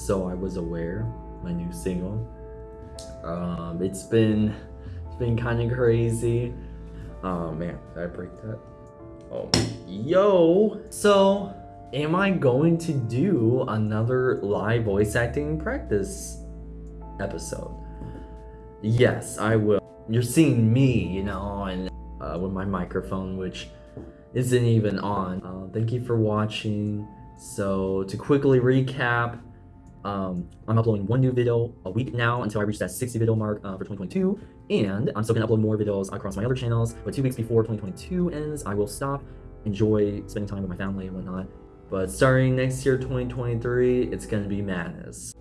So I Was Aware, my new single. Um, it's been it's been kind of crazy. Oh man, did I break that? Oh, yo. So, am I going to do another live voice acting practice episode? Yes, I will. You're seeing me, you know, and uh, with my microphone, which isn't even on. Uh, thank you for watching. So, to quickly recap, um, I'm uploading one new video a week now until I reach that 60 video mark uh, for 2022. And I'm still gonna upload more videos across my other channels, but two weeks before 2022 ends, I will stop, enjoy spending time with my family and whatnot. But starting next year, 2023, it's gonna be madness.